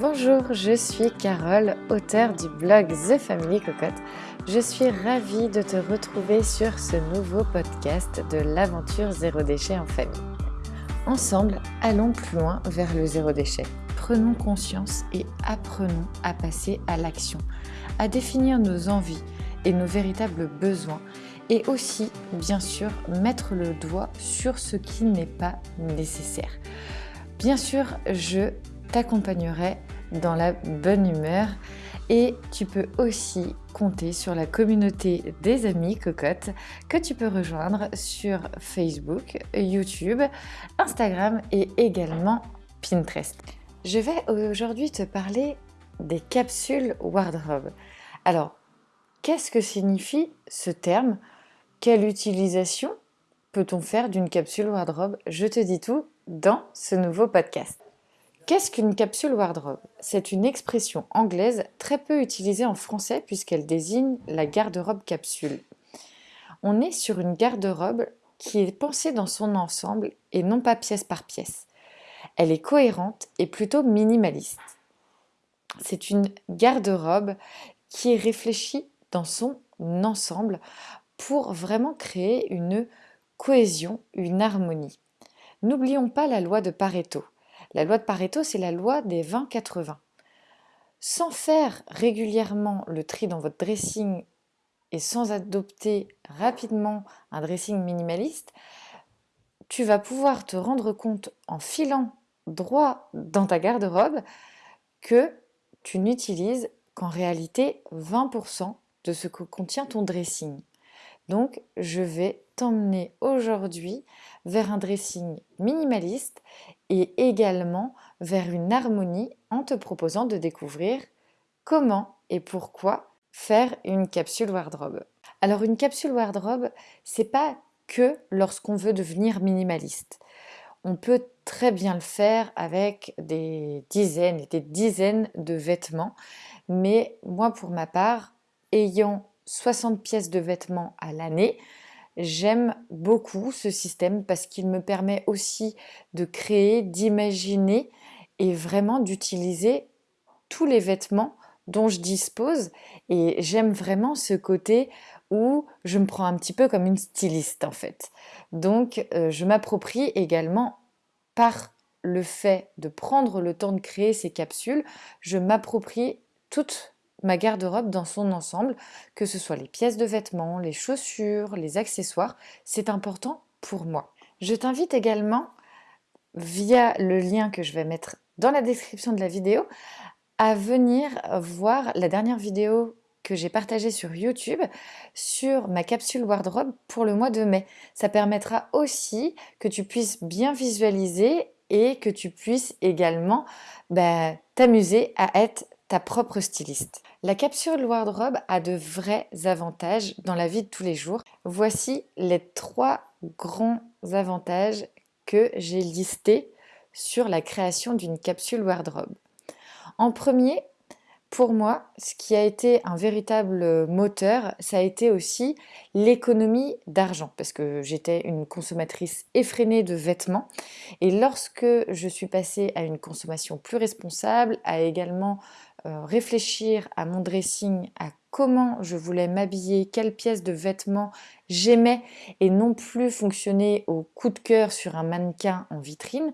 Bonjour, je suis Carole, auteure du blog The Family Cocotte. Je suis ravie de te retrouver sur ce nouveau podcast de l'aventure zéro déchet en famille. Ensemble, allons plus loin vers le zéro déchet. Prenons conscience et apprenons à passer à l'action, à définir nos envies et nos véritables besoins et aussi, bien sûr, mettre le doigt sur ce qui n'est pas nécessaire. Bien sûr, je t'accompagnerai dans la bonne humeur et tu peux aussi compter sur la communauté des amis cocottes que tu peux rejoindre sur Facebook, YouTube, Instagram et également Pinterest. Je vais aujourd'hui te parler des capsules wardrobe. Alors, qu'est-ce que signifie ce terme? Quelle utilisation peut-on faire d'une capsule wardrobe? Je te dis tout dans ce nouveau podcast. Qu'est-ce qu'une capsule wardrobe? C'est une expression anglaise très peu utilisée en français puisqu'elle désigne la garde-robe capsule. On est sur une garde-robe qui est pensée dans son ensemble et non pas pièce par pièce. Elle est cohérente et plutôt minimaliste. C'est une garde-robe qui est réfléchie dans son ensemble pour vraiment créer une cohésion, une harmonie. N'oublions pas la loi de Pareto. La loi de Pareto, c'est la loi des 20-80. Sans faire régulièrement le tri dans votre dressing et sans adopter rapidement un dressing minimaliste, tu vas pouvoir te rendre compte en filant droit dans ta garde-robe que tu n'utilises qu'en réalité 20% de ce que contient ton dressing. Donc, je vais t'emmener aujourd'hui vers un dressing minimaliste et également vers une harmonie en te proposant de découvrir comment et pourquoi faire une capsule wardrobe. Alors une capsule wardrobe, c'est pas que lorsqu'on veut devenir minimaliste. On peut très bien le faire avec des dizaines et des dizaines de vêtements, mais moi pour ma part, ayant 60 pièces de vêtements à l'année, J'aime beaucoup ce système parce qu'il me permet aussi de créer, d'imaginer et vraiment d'utiliser tous les vêtements dont je dispose et j'aime vraiment ce côté où je me prends un petit peu comme une styliste en fait. Donc euh, je m'approprie également par le fait de prendre le temps de créer ces capsules, je m'approprie toutes ma garde-robe dans son ensemble, que ce soit les pièces de vêtements, les chaussures, les accessoires, c'est important pour moi. Je t'invite également, via le lien que je vais mettre dans la description de la vidéo, à venir voir la dernière vidéo que j'ai partagée sur YouTube sur ma capsule wardrobe pour le mois de mai. Ça permettra aussi que tu puisses bien visualiser et que tu puisses également bah, t'amuser à être ta propre styliste. La capsule wardrobe a de vrais avantages dans la vie de tous les jours. Voici les trois grands avantages que j'ai listés sur la création d'une capsule wardrobe. En premier, pour moi, ce qui a été un véritable moteur, ça a été aussi l'économie d'argent, parce que j'étais une consommatrice effrénée de vêtements. Et lorsque je suis passée à une consommation plus responsable, à également euh, réfléchir à mon dressing, à comment je voulais m'habiller, quelles pièces de vêtements j'aimais, et non plus fonctionner au coup de cœur sur un mannequin en vitrine,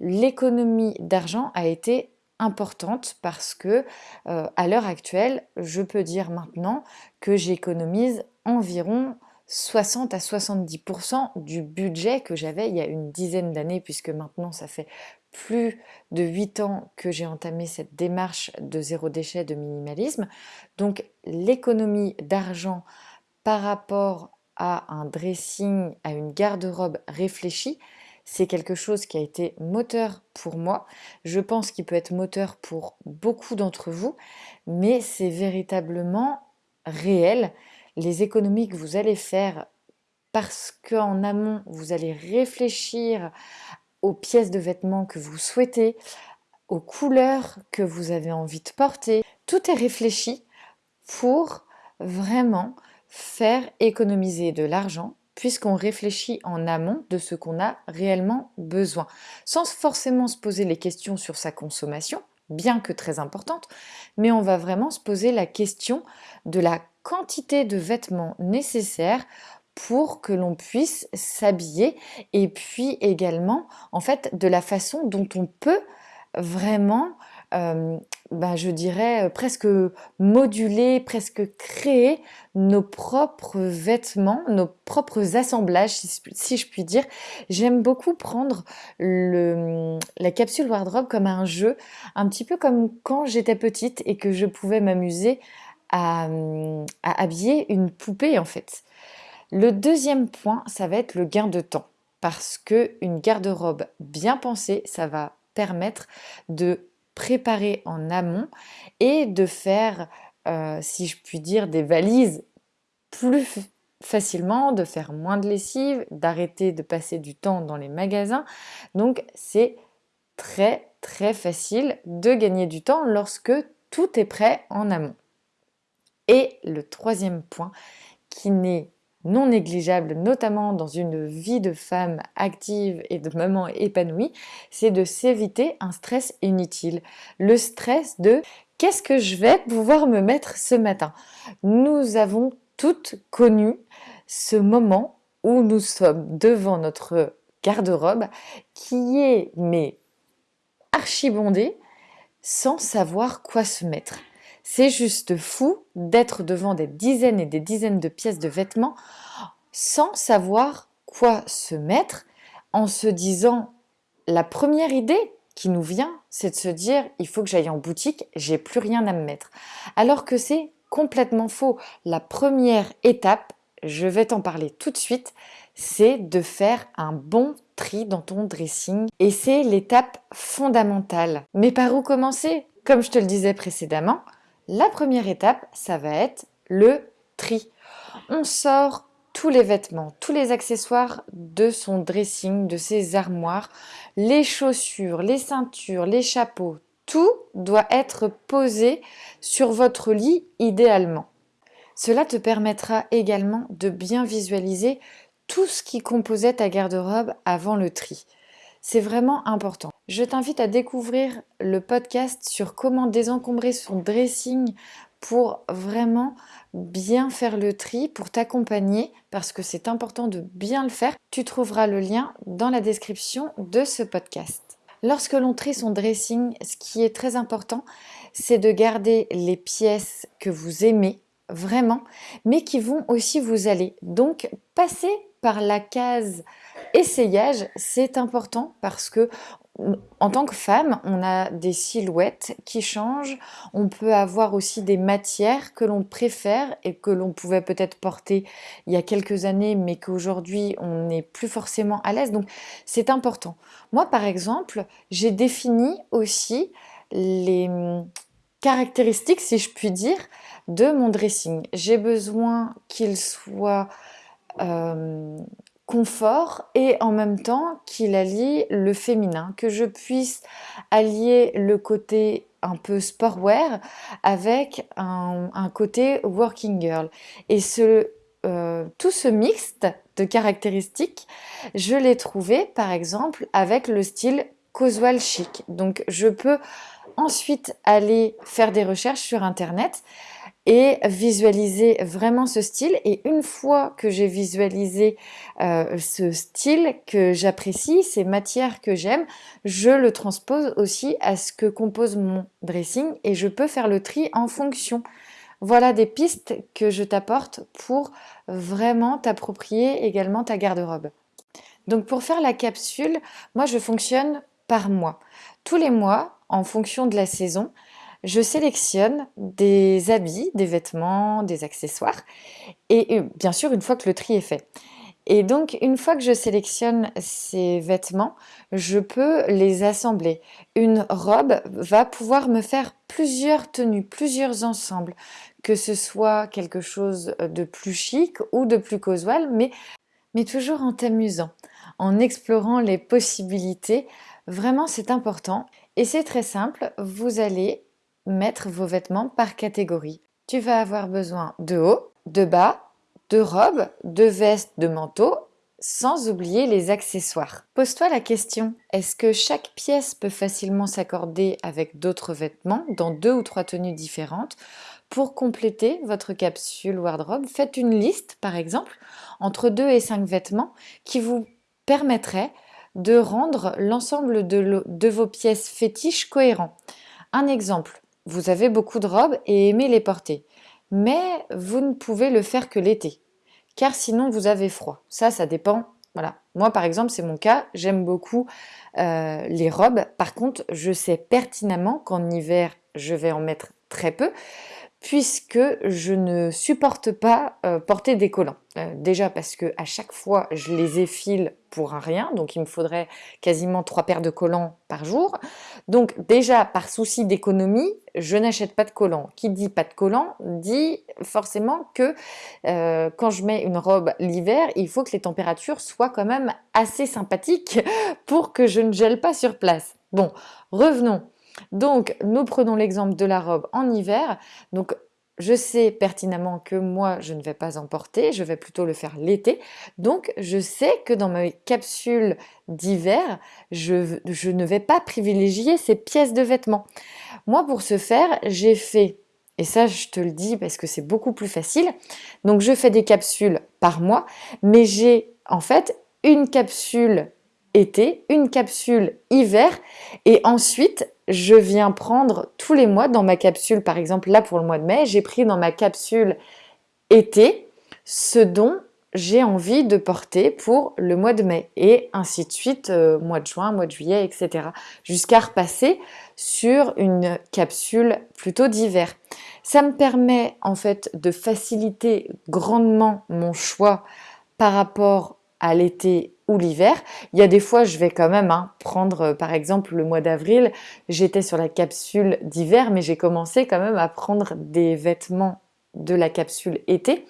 l'économie d'argent a été importante parce que euh, à l'heure actuelle, je peux dire maintenant que j'économise environ 60 à 70% du budget que j'avais il y a une dizaine d'années puisque maintenant ça fait plus de 8 ans que j'ai entamé cette démarche de zéro déchet, de minimalisme. Donc l'économie d'argent par rapport à un dressing, à une garde-robe réfléchie, c'est quelque chose qui a été moteur pour moi. Je pense qu'il peut être moteur pour beaucoup d'entre vous, mais c'est véritablement réel. Les économies que vous allez faire parce qu'en amont, vous allez réfléchir aux pièces de vêtements que vous souhaitez, aux couleurs que vous avez envie de porter. Tout est réfléchi pour vraiment faire économiser de l'argent puisqu'on réfléchit en amont de ce qu'on a réellement besoin, sans forcément se poser les questions sur sa consommation, bien que très importante, mais on va vraiment se poser la question de la quantité de vêtements nécessaires pour que l'on puisse s'habiller et puis également en fait de la façon dont on peut vraiment euh, bah, je dirais presque moduler, presque créer nos propres vêtements, nos propres assemblages si, je puis dire. J'aime beaucoup prendre la capsule wardrobe comme un jeu, un petit peu comme quand j'étais petite et que je pouvais m'amuser à habiller une poupée en fait. Le deuxième point, ça va être le gain de temps parce que une garde-robe bien pensée, ça va permettre de préparer en amont et de faire, euh, si je puis dire, des valises plus facilement, de faire moins de lessive, d'arrêter de passer du temps dans les magasins. Donc c'est très très facile de gagner du temps lorsque tout est prêt en amont. Et le troisième point qui n'est non négligeable, notamment dans une vie de femme active et de maman épanouie, c'est de s'éviter un stress inutile. Le stress de qu'est-ce que je vais pouvoir me mettre ce matin? Nous avons toutes connu ce moment où nous sommes devant notre garde-robe qui est mais archibondé sans savoir quoi se mettre. C'est juste fou d'être devant des dizaines et des dizaines de pièces de vêtements sans savoir quoi se mettre, en se disant la première idée qui nous vient, c'est de se dire il faut que j'aille en boutique, j'ai plus rien à me mettre. Alors que c'est complètement faux. La première étape, je vais t'en parler tout de suite, c'est de faire un bon tri dans ton dressing et c'est l'étape fondamentale. Mais par où commencer? Comme je te le disais précédemment, la première étape, ça va être le tri. On sort tous les vêtements, tous les accessoires de son dressing, de ses armoires, les chaussures, les ceintures, les chapeaux, tout doit être posé sur votre lit idéalement. Cela te permettra également de bien visualiser tout ce qui composait ta garde-robe avant le tri. C'est vraiment important. Je t'invite à découvrir le podcast sur comment désencombrer son dressing pour vraiment bien faire le tri, pour t'accompagner, parce que c'est important de bien le faire. Tu trouveras le lien dans la description de ce podcast. Lorsque l'on trie son dressing, ce qui est très important, c'est de garder les pièces que vous aimez vraiment, mais qui vont aussi vous aller. Donc, passer par la case essayage, c'est important parce que en tant que femme, on a des silhouettes qui changent, on peut avoir aussi des matières que l'on préfère et que l'on pouvait peut-être porter il y a quelques années mais qu'aujourd'hui on n'est plus forcément à l'aise, donc c'est important. Moi par exemple, j'ai défini aussi les caractéristiques, si je puis dire, de mon dressing. J'ai besoin qu'il soit euh, confort et en même temps qu'il allie le féminin, que je puisse allier le côté un peu sportwear avec un, côté working girl. Et ce, euh, tout ce mixte de caractéristiques, je l'ai trouvé par exemple avec le style casual chic. Donc je peux ensuite aller faire des recherches sur internet et visualiser vraiment ce style. Et une fois que j'ai visualisé euh, ce style que j'apprécie, ces matières que j'aime, je le transpose aussi à ce que compose mon dressing et je peux faire le tri en fonction. Voilà des pistes que je t'apporte pour vraiment t'approprier également ta garde-robe. Donc pour faire la capsule, moi je fonctionne par mois. Tous les mois, en fonction de la saison, je sélectionne des habits, des vêtements, des accessoires, et euh, bien sûr une fois que le tri est fait. Et donc une fois que je sélectionne ces vêtements, je peux les assembler. Une robe va pouvoir me faire plusieurs tenues, plusieurs ensembles, que ce soit quelque chose de plus chic ou de plus casual, mais, mais toujours en t'amusant, en explorant les possibilités. Vraiment c'est important. Et c'est très simple, vous allez mettre vos vêtements par catégorie. Tu vas avoir besoin de haut, de bas, de robe, de veste, de manteau sans oublier les accessoires. Pose-toi la question, est-ce que chaque pièce peut facilement s'accorder avec d'autres vêtements dans deux ou trois tenues différentes? Pour compléter votre capsule wardrobe, faites une liste par exemple entre deux et cinq vêtements qui vous permettrait de rendre l'ensemble de, de vos pièces fétiches cohérents. Un exemple, vous avez beaucoup de robes et aimez les porter, mais vous ne pouvez le faire que l'été car sinon vous avez froid. Ça, ça dépend. Voilà. Moi, par exemple, c'est mon cas. J'aime beaucoup euh, les robes. Par contre, je sais pertinemment qu'en hiver, je vais en mettre très peu puisque je ne supporte pas euh, porter des collants. Euh, déjà parce que à chaque fois je les effile pour un rien, donc il me faudrait quasiment trois paires de collants par jour. Donc déjà par souci d'économie, je n'achète pas de collants. Qui dit pas de collants dit forcément que euh, quand je mets une robe l'hiver, il faut que les températures soient quand même assez sympathiques pour que je ne gèle pas sur place. Bon, revenons donc, nous prenons l'exemple de la robe en hiver. Donc, je sais pertinemment que moi, je ne vais pas en porter, je vais plutôt le faire l'été. Donc, je sais que dans mes capsules d'hiver, je, je, ne vais pas privilégier ces pièces de vêtements. Moi, pour ce faire, j'ai fait, et ça, je te le dis parce que c'est beaucoup plus facile. Donc, je fais des capsules par mois, mais j'ai en fait une capsule été, une capsule hiver et ensuite je viens prendre tous les mois dans ma capsule, par exemple là pour le mois de mai, j'ai pris dans ma capsule été ce dont j'ai envie de porter pour le mois de mai et ainsi de suite, euh, mois de juin, mois de juillet, etc. Jusqu'à repasser sur une capsule plutôt d'hiver. Ça me permet en fait de faciliter grandement mon choix par rapport à l'été ou l'hiver. Il y a des fois, je vais quand même hein, prendre, euh, par exemple, le mois d'avril, j'étais sur la capsule d'hiver, mais j'ai commencé quand même à prendre des vêtements de la capsule été.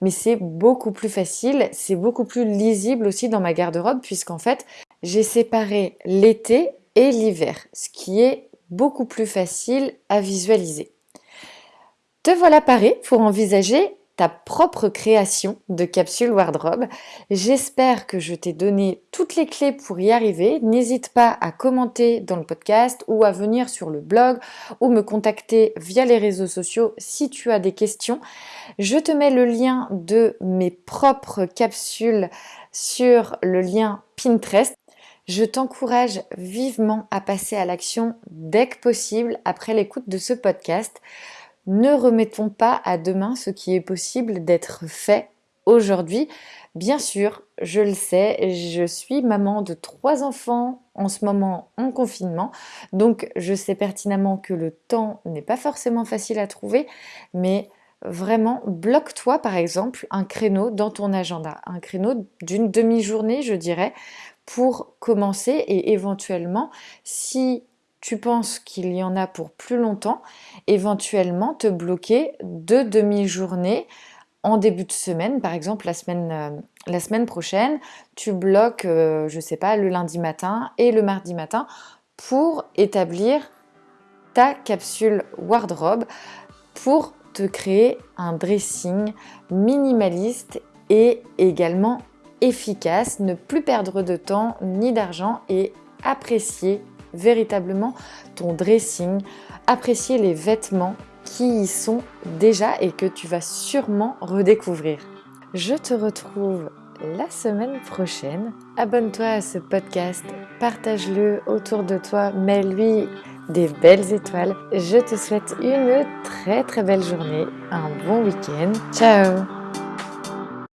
Mais c'est beaucoup plus facile, c'est beaucoup plus lisible aussi dans ma garde-robe, puisqu'en fait, j'ai séparé l'été et l'hiver, ce qui est beaucoup plus facile à visualiser. Te voilà paré pour envisager ta propre création de capsule wardrobe. J'espère que je t'ai donné toutes les clés pour y arriver. N'hésite pas à commenter dans le podcast ou à venir sur le blog ou me contacter via les réseaux sociaux si tu as des questions. Je te mets le lien de mes propres capsules sur le lien Pinterest. Je t'encourage vivement à passer à l'action dès que possible après l'écoute de ce podcast ne remettons pas à demain ce qui est possible d'être fait aujourd'hui. Bien sûr, je le sais, je suis maman de trois enfants en ce moment en confinement, donc je sais pertinemment que le temps n'est pas forcément facile à trouver, mais vraiment bloque-toi par exemple un créneau dans ton agenda, un créneau d'une demi-journée je dirais, pour commencer. Et éventuellement si tu penses qu'il y en a pour plus longtemps, éventuellement te bloquer deux demi-journées en début de semaine, par exemple la semaine, euh, prochaine, tu bloques, euh, je sais pas, le lundi matin et le mardi matin pour établir ta capsule wardrobe pour te créer un dressing minimaliste et également efficace, ne plus perdre de temps ni d'argent et apprécier véritablement ton dressing, apprécier les vêtements qui y sont déjà et que tu vas sûrement redécouvrir. Je te retrouve la semaine prochaine. Abonne-toi à ce podcast, partage-le autour de toi, mets-lui des belles étoiles. Je te souhaite une très très belle journée, un bon week-end. Ciao